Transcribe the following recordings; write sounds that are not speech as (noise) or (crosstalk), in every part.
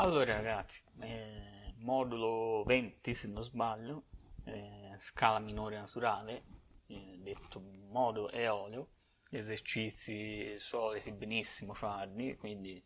Allora ragazzi, eh, modulo 20 se non sbaglio, eh, scala minore naturale, eh, detto modo eolio, esercizi soliti benissimo farli, quindi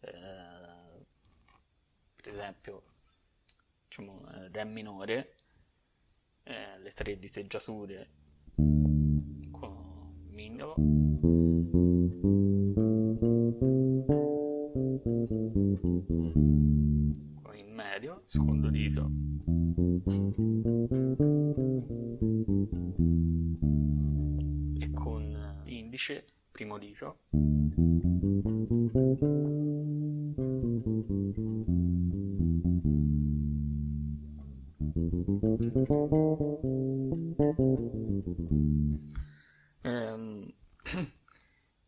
eh, per esempio diciamo, Re minore, eh, le tre diteggiature con mignolo secondo dito e con l'indice, primo dito. Ehm, (clears throat)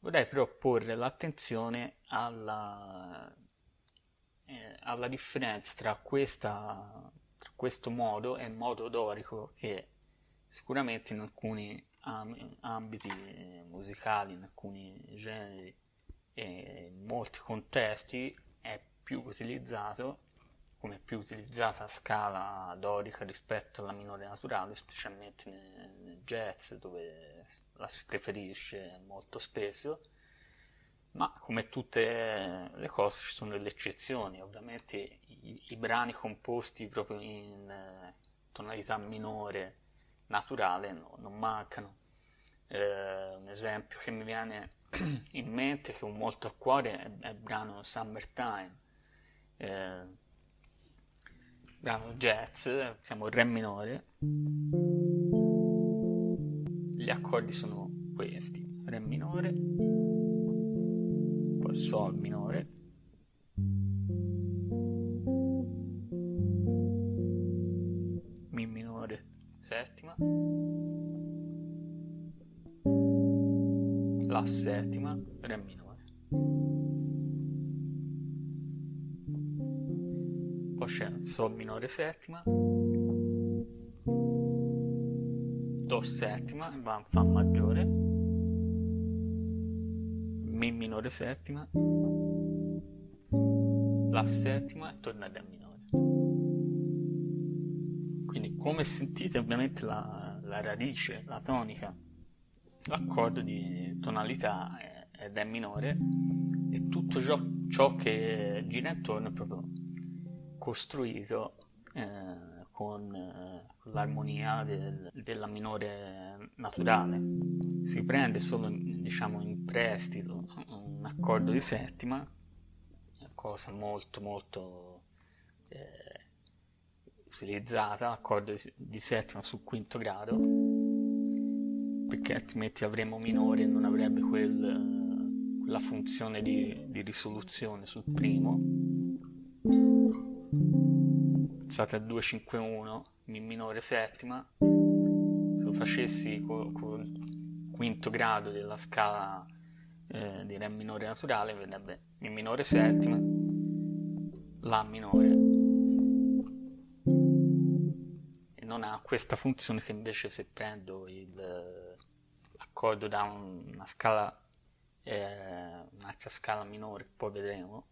vorrei però porre l'attenzione alla, eh, alla differenza tra, questa, tra questo modo e il modo dorico che sicuramente in alcuni ambiti musicali, in alcuni generi e in molti contesti è più utilizzato come più utilizzata scala dorica rispetto alla minore naturale, specialmente nel jazz dove la si preferisce molto spesso, ma come tutte le cose ci sono delle eccezioni, ovviamente i, i brani composti proprio in eh, tonalità minore naturale no, non mancano. Eh, un esempio che mi viene (clears throat) in mente, che ho molto a cuore, è, è il brano Summertime. Eh, brano jazz, siamo in re minore. Gli accordi sono questi, re minore, sol minore, mi minore settima, la settima, re minore. poi c'è Sol minore settima, Do settima, va in Fa maggiore, Mi minore settima, La settima e torna Re minore. Quindi come sentite ovviamente la, la radice, la tonica, l'accordo di tonalità è, è Re minore e tutto ciò, ciò che gira intorno è proprio costruito eh, con, eh, l'armonia del, della minore naturale. Si prende solo diciamo, in prestito un accordo di settima, cosa molto molto eh, utilizzata, accordo di, settima sul quinto grado, perché altrimenti avremo minore e non avrebbe quel, quella funzione di, di risoluzione sul primo. Alzate a 251 Mi minore settima. Se lo facessi col, col quinto grado della scala eh, di Re minore naturale verrebbe Mi minore settima La minore e non ha questa funzione che invece se prendo l'accordo da una scala eh, un'altra scala minore poi vedremo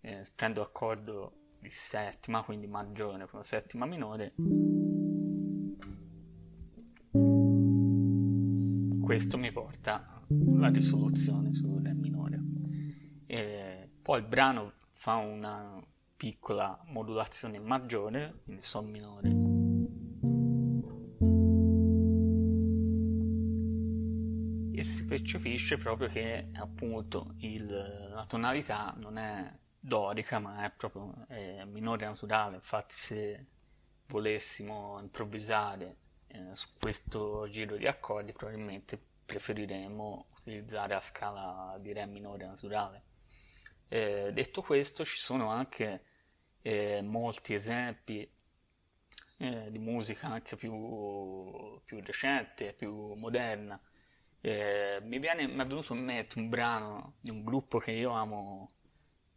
eh, prendo accordo di settima, quindi maggiore con settima minore. Questo mi porta alla risoluzione su Re minore. E poi il brano fa una piccola modulazione maggiore, quindi Sol minore. E si percepisce proprio che appunto il, la tonalità non è dorica, ma è proprio è minore naturale. Infatti, se volessimo improvvisare eh, su questo giro di accordi, probabilmente preferiremo utilizzare la scala di Re minore naturale. Eh, detto questo, ci sono anche eh, molti esempi eh, di musica anche più, più recente, più moderna. Eh, mi, viene, mi è venuto in mente un brano di un gruppo che io amo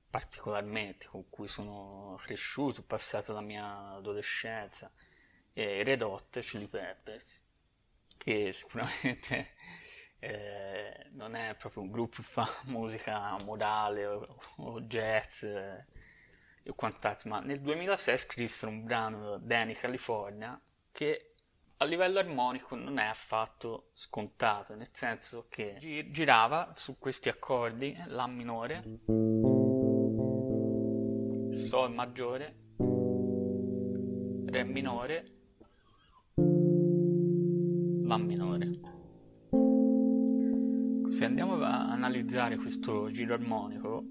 particolarmente, con cui sono cresciuto, ho passato la mia adolescenza, e Red Hot Chili Peppers, che sicuramente (laughs) eh, non è proprio un gruppo che fa (laughs) musica modale o, o jazz, e quant'altro, ma nel 2006 scrissero un brano Danny California che a livello armonico non è affatto scontato, nel senso che girava su questi accordi La minore, Sol maggiore, Re minore, La minore. Se andiamo a analizzare questo giro armonico,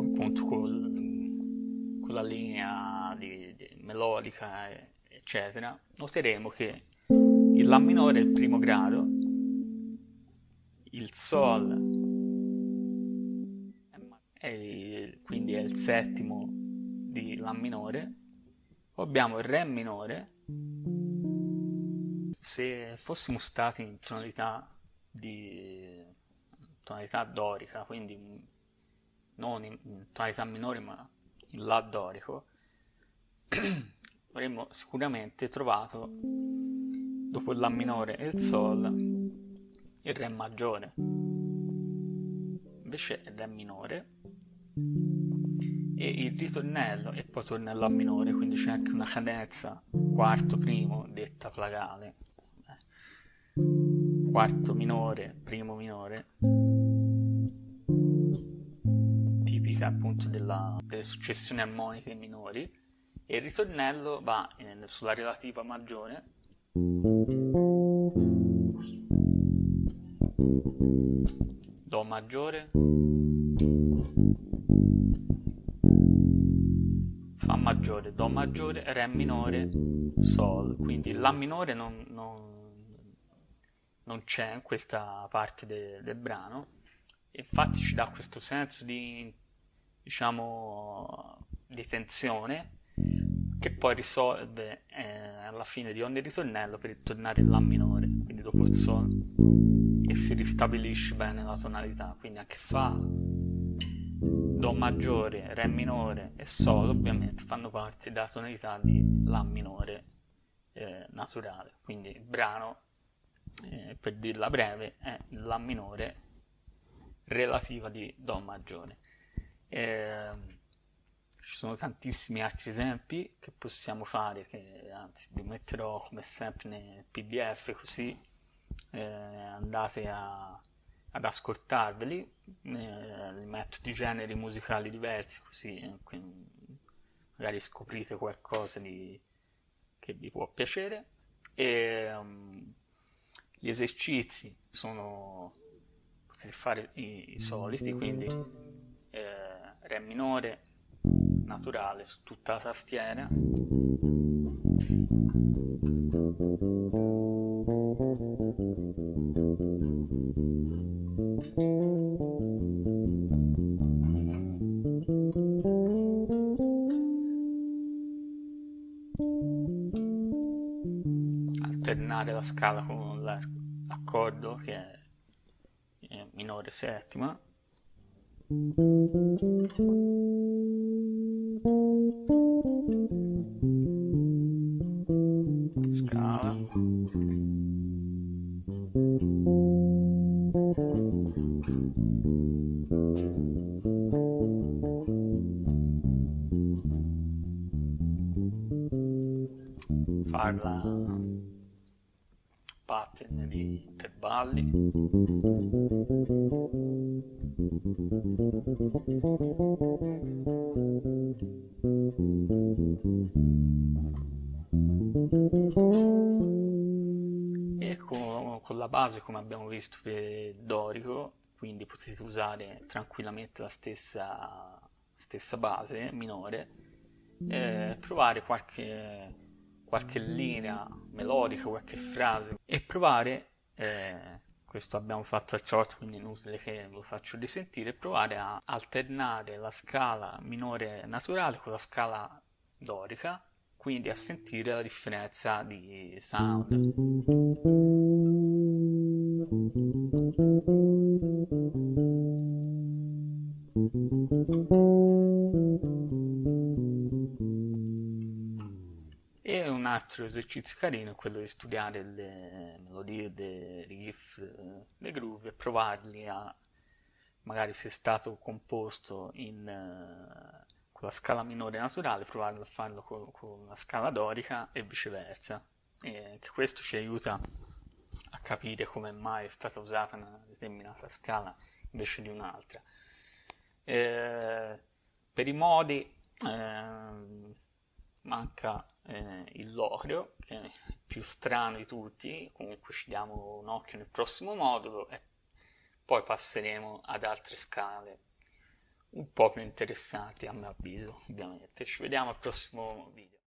appunto col, con la linea di, di melodica, eccetera, noteremo che il La minore è il primo grado, il Sol è, quindi è il settimo di La minore, poi abbiamo il Re minore, se fossimo stati in tonalità di tonalità dorica, quindi non in tonalità minore ma in La dorico, (clears throat) avremmo sicuramente trovato dopo il La minore e il Sol il Re maggiore. Invece il Re minore e il ritornello e poi torna a minore, quindi c'è anche una cadenza quarto primo detta plagale quarto minore, primo minore, tipica appunto della, delle successioni armoniche minori, e il ritornello va in, sulla relativa maggiore. Do maggiore, Fa maggiore, Do maggiore, Re minore, Sol. Quindi La minore non, non non c'è in questa parte de, del brano. Infatti ci dà questo senso di, diciamo, di tensione che poi risolve eh, alla fine di ogni ritornello per tornare in La minore, quindi dopo il Sol, e si ristabilisce bene la tonalità, quindi anche Fa, Do maggiore, Re minore e Sol ovviamente fanno parte della tonalità di La minore eh, naturale, quindi il brano eh, per dirla breve, è la minore relativa di Do maggiore. Eh, ci sono tantissimi altri esempi che possiamo fare, che anzi vi metterò come sempre nel pdf così eh, andate a, ad ascoltarveli, eh, li metto di generi musicali diversi così eh, magari scoprite qualcosa di, che vi può piacere. E, um, gli esercizi sono, potete fare i, i soliti, quindi eh, Re minore naturale su tutta la tastiera. alternare la scala con l'accordo che è minore settima. Scala. Farla pattern di intervalli e con, con la base come abbiamo visto per dorico quindi potete usare tranquillamente la stessa, stessa base minore eh, provare qualche qualche linea melodica, qualche frase e provare, eh, questo abbiamo fatto al solito quindi inutile che lo faccio risentire, provare a alternare la scala minore naturale con la scala dorica, quindi a sentire la differenza di sound. Altro esercizio carino è quello di studiare le melodie dei riff, dei groove e provarli a, magari se è stato composto in, uh, con la scala minore naturale, provare a farlo con, con la scala dorica e viceversa. E questo ci aiuta a capire come mai è stata usata una determinata scala invece di un'altra. Eh, per i modi eh, manca eh, il locrio, che è il più strano di tutti, comunque ci diamo un occhio nel prossimo modulo e poi passeremo ad altre scale un po' più interessanti a mio avviso, ovviamente. Ci vediamo al prossimo video.